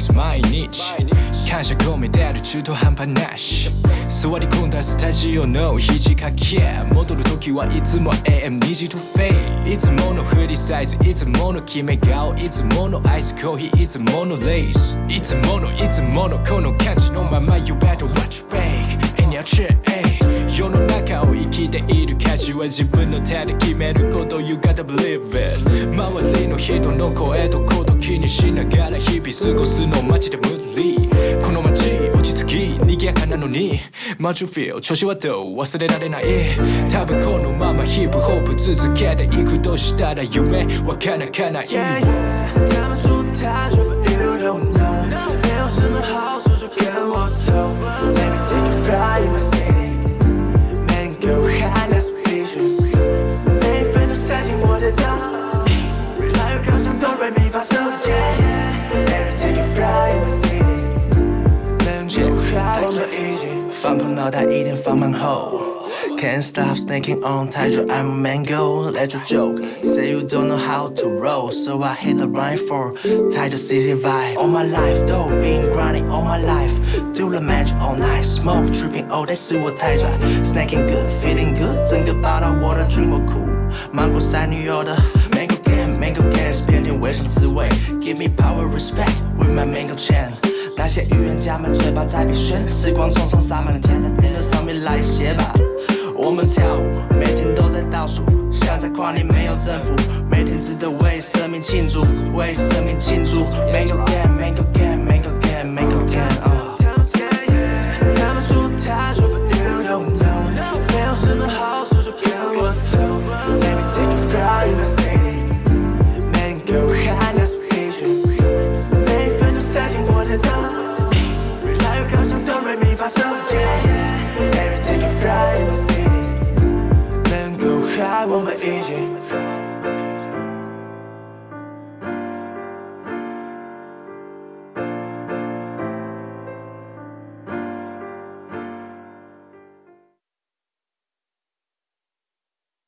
す毎日。感謝込めてる中途半端なし。座り込んだスタジオの肘掛け。戻る時はいつも AM2 時とフェイ。いつものフリーサイズ。いつもの決め顔。いつものアイスコーヒー。いつものレース。いつものいつものこの感じのまま。You better watch back in your chair. いる価値は自分の手で決めること You gotta believe it 周りの人の声とこと気にしながら日々過ごすのマジで無理。この街落ち着き賑やかなのに。マジフィール調子はどう？忘れられない。多分このままヒップホップ続けていくとしたら夢は叶かない。Yeah, yeah，发嗦，Yeah yeah，Let me take a fly in my city，Man go high 我们一起。放空脑袋，一点放慢后。Can't stop thinking on 太久 I'm a mango, that's a joke. Say you don't know how to roll, so I hit the right for 太久 city vibe. All my life, though, been grinding all my life. Do the magic all night, smoke tripping all day 是我太拽。Snacking good, feeling good，整个报道我的中国酷。芒果塞女友的 me power, respect with my mango chain。那些预言家们嘴巴在比炫，时光匆匆洒满了天，堂，地球上面来写吧。我们跳舞，每天都在倒数，像在跨年没有政府，每天只得为生命庆祝，为生命庆祝。Mango can, mango can, mango can, mango can。哆来咪发嗦。Yeah yeah，Let me take a fly in my city，Man go high 我们一起。